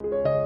you